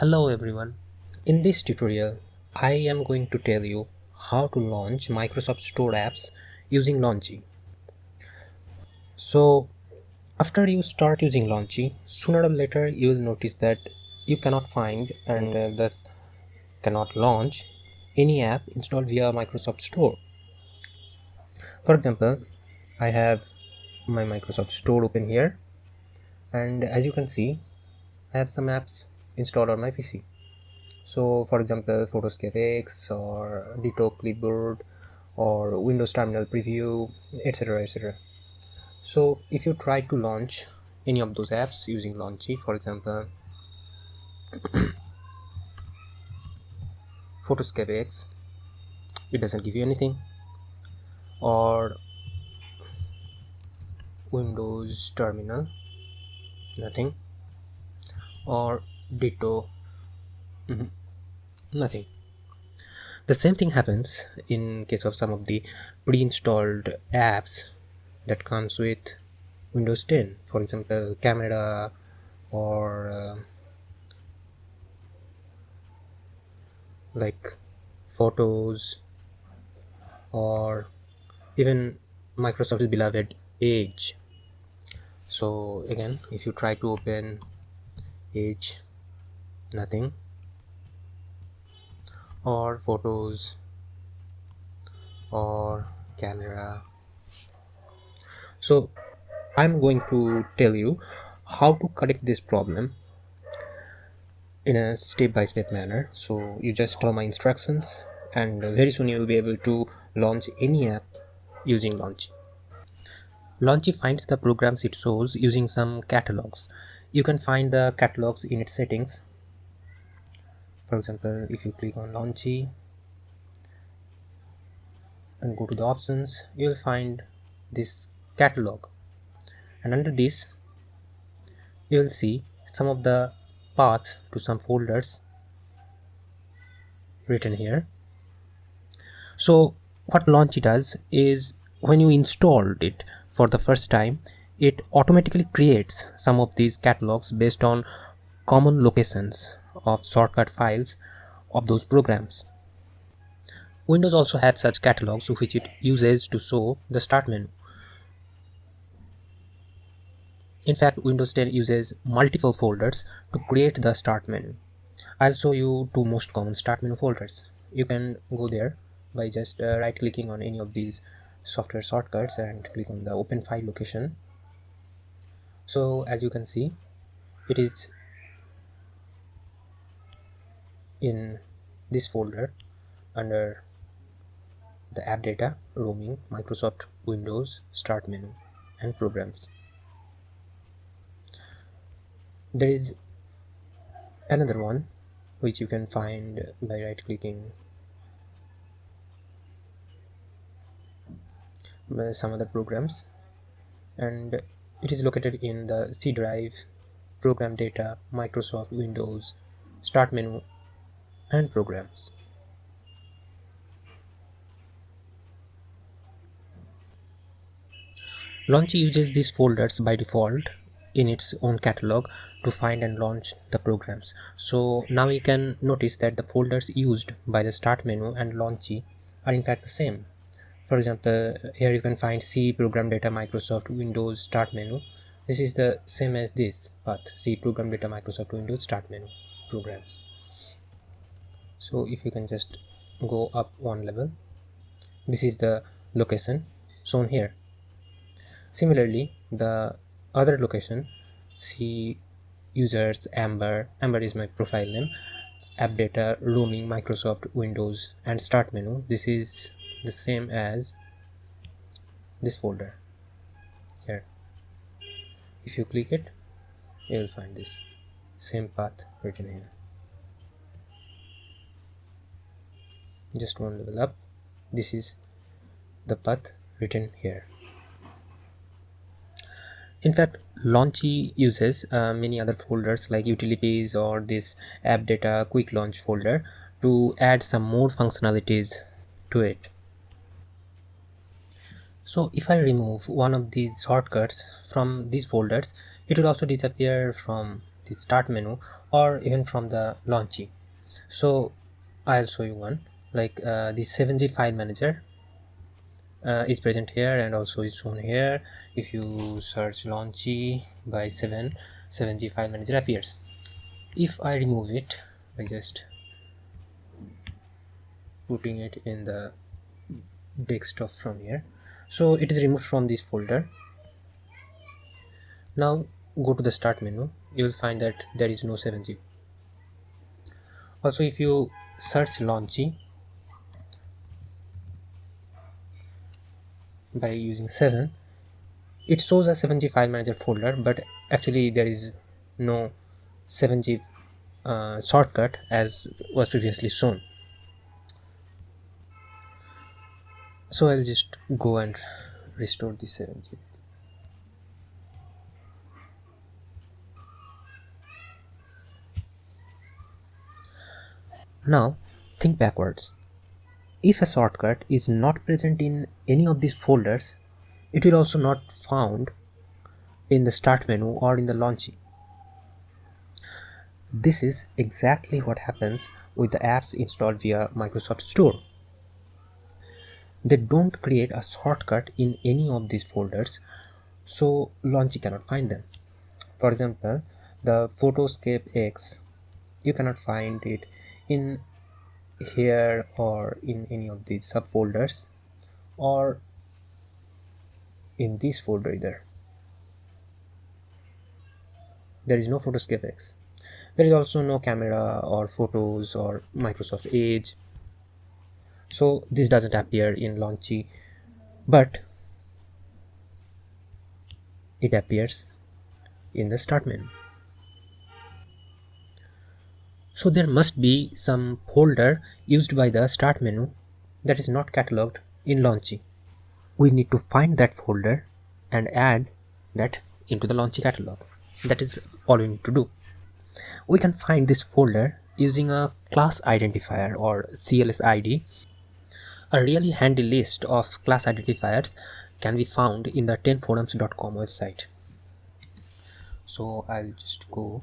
Hello everyone. In this tutorial, I am going to tell you how to launch Microsoft Store apps using Launchy. So after you start using Launchy, sooner or later you will notice that you cannot find and uh, thus cannot launch any app installed via Microsoft Store. For example, I have my Microsoft Store open here and as you can see, I have some apps installed on my PC. So for example, Photoscape X or Ditto Clipboard or Windows Terminal Preview, etc. etc. So if you try to launch any of those apps using launchy for example, Photoscape X, it doesn't give you anything, or Windows Terminal, nothing, or ditto. Mm -hmm. nothing. The same thing happens in case of some of the pre-installed apps that comes with windows 10 for example camera or uh, like photos or even microsoft's beloved edge. So again if you try to open edge nothing. Or photos. Or camera. So i'm going to tell you how to correct this problem in a step-by-step -step manner. So you just follow my instructions and very soon you will be able to launch any app using Launchy. Launchy finds the programs it shows using some catalogs. You can find the catalogs in its settings for example if you click on launchy and go to the options you will find this catalog. And under this you will see some of the paths to some folders written here. So what launchy does is when you installed it for the first time it automatically creates some of these catalogs based on common locations of shortcut files of those programs. Windows also has such catalogs which it uses to show the start menu. In fact, Windows 10 uses multiple folders to create the start menu. I'll show you two most common start menu folders. You can go there by just uh, right clicking on any of these software shortcuts and click on the open file location. So as you can see, it is in this folder under the app data roaming microsoft windows start menu and programs. There is another one which you can find by right clicking some other programs. And it is located in the C drive program data Microsoft Windows start menu and programs. Launchy uses these folders by default in its own catalog to find and launch the programs. So now you can notice that the folders used by the start menu and Launchy are in fact the same. For example, here you can find C program data Microsoft Windows start menu. This is the same as this path C program data Microsoft Windows start menu programs so if you can just go up one level this is the location shown here. Similarly the other location see users amber. Amber is my profile name. App data roaming microsoft windows and start menu. This is the same as this folder here. If you click it you will find this same path written here just one level up. This is the path written here. In fact launchy uses uh, many other folders like utilities or this app data quick launch folder to add some more functionalities to it. So if I remove one of these shortcuts from these folders it will also disappear from the start menu or even from the launchy. So i'll show you one like uh, the 7g file manager uh, is present here and also is shown here. If you search launchy by 7 7g file manager appears. If i remove it by just putting it in the desktop from here so it is removed from this folder. Now go to the start menu. You will find that there is no 7g also if you search launchy by using 7 it shows a 7g file manager folder but actually there is no 7g uh, shortcut as was previously shown. So I'll just go and restore the 7g now think backwards. If a shortcut is not present in any of these folders, it will also not found in the start menu or in the launching. This is exactly what happens with the apps installed via Microsoft Store. They don't create a shortcut in any of these folders, so Launchy cannot find them. For example, the Photoscape X, you cannot find it in here or in any of these subfolders or in this folder either there. Is no photoscape x there is also no camera or photos or microsoft edge. So this doesn't appear in launchy but it appears in the start menu. So there must be some folder used by the start menu that is not catalogued in Launchy. We need to find that folder and add that into the Launchy catalog. That is all we need to do. We can find this folder using a class identifier or CLS ID. A really handy list of class identifiers can be found in the 10forums.com website. So I'll just go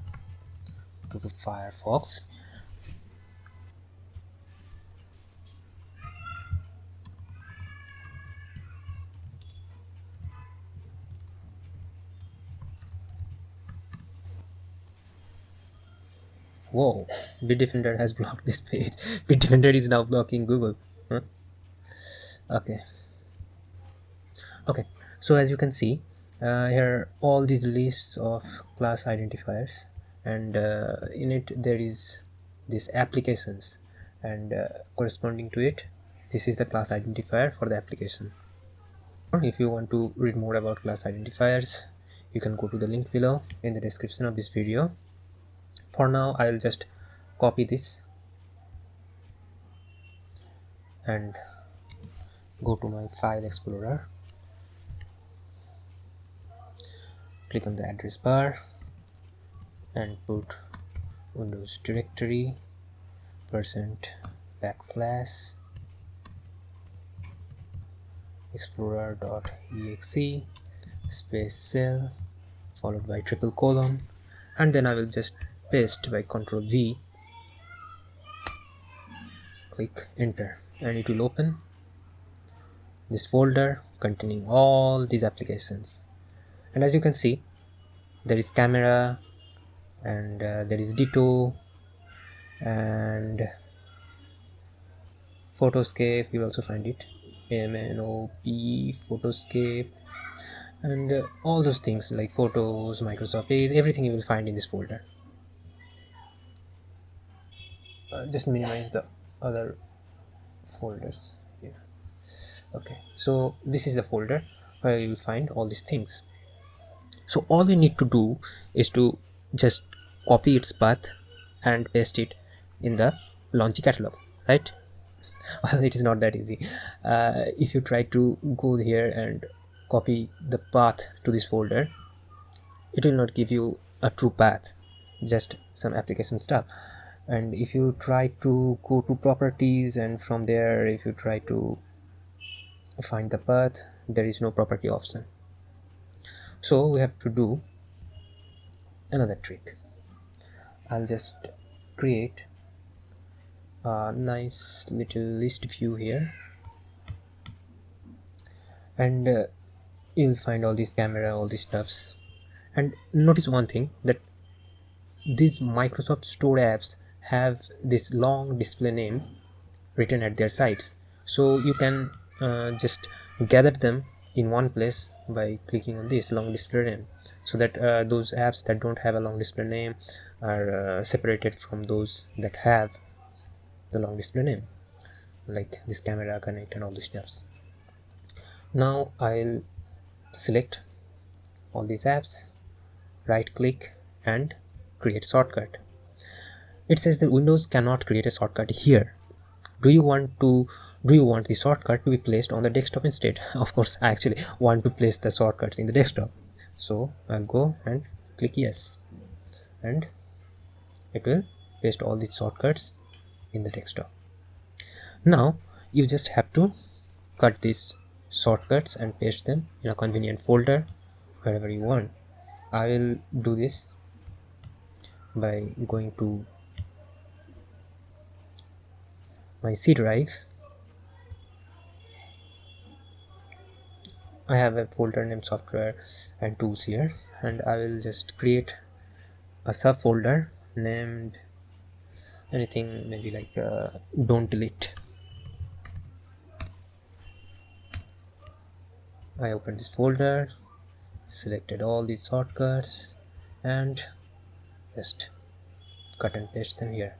to the Firefox Whoa, Bitdefender has blocked this page. Bitdefender is now blocking Google. Huh? Okay. Okay, so as you can see, uh, here all these lists of class identifiers and uh, in it there is this applications and uh, corresponding to it this is the class identifier for the application if you want to read more about class identifiers you can go to the link below in the description of this video for now I'll just copy this and go to my file explorer. Click on the address bar and put windows directory percent backslash explorer.exe space shell followed by triple colon and then I will just paste by ctrl V. Click enter and it will open this folder containing all these applications. And as you can see there is camera and uh, there is ditto and photoscape you also find it. MNOP photoscape and uh, all those things like photos microsoft edge everything you will find in this folder uh, just minimize the other folders here. Okay so this is the folder where you will find all these things. So all you need to do is to just copy its path and paste it in the launchy catalog right? Well it is not that easy. Uh, if you try to go here and copy the path to this folder it will not give you a true path just some application stuff and if you try to go to properties and from there if you try to find the path there is no property option. So we have to do another trick. I'll just create a nice little list view here. And uh, you'll find all these camera all these stuffs. And notice one thing that these Microsoft Store apps have this long display name written at their sides so you can uh, just gather them in one place by clicking on this long display name. So that uh, those apps that don't have a long display name are uh, separated from those that have the long display name like this camera connect and all these steps now I'll select all these apps right click and create shortcut it says that windows cannot create a shortcut here. Do you want to do you want the shortcut to be placed on the desktop instead? Of course i actually want to place the shortcuts in the desktop. So i'll go and click yes. And it will paste all these shortcuts in the desktop. Now you just have to cut these shortcuts and paste them in a convenient folder wherever you want. I will do this by going to my C drive. I have a folder named software and tools here and I will just create a subfolder named anything maybe like uh, don't delete. I open this folder selected all these shortcuts and just cut and paste them here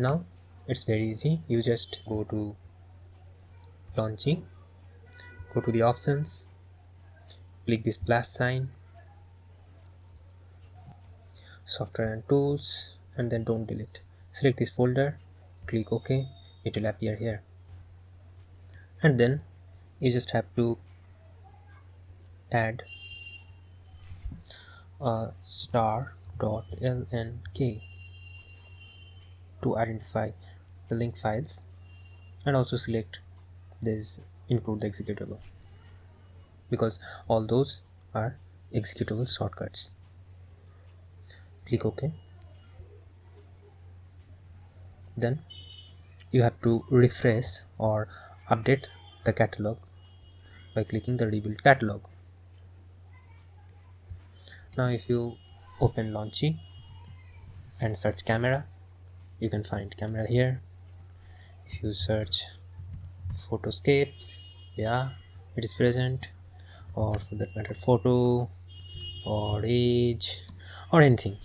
now it's very easy. You just go to launching go to the options click this plus sign software and tools and then don't delete. Select this folder click ok it will appear here. And then you just have to add uh, a star.lnk to identify the link files and also select this include the executable. Because all those are executable shortcuts. Click ok. Then you have to refresh or update the catalog by clicking the rebuild catalog. Now if you open launchy and search camera you can find camera here. If you search photoscape yeah it is present. Or for that matter photo or age or anything.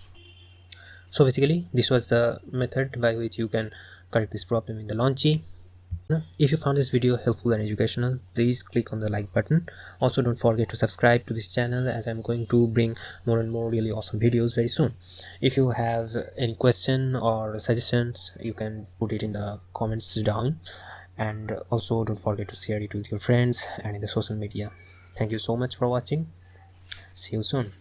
So basically this was the method by which you can correct this problem in the Launchy if you found this video helpful and educational please click on the like button. Also don't forget to subscribe to this channel as i'm going to bring more and more really awesome videos very soon. If you have any question or suggestions you can put it in the comments down. And also don't forget to share it with your friends and in the social media. Thank you so much for watching. See you soon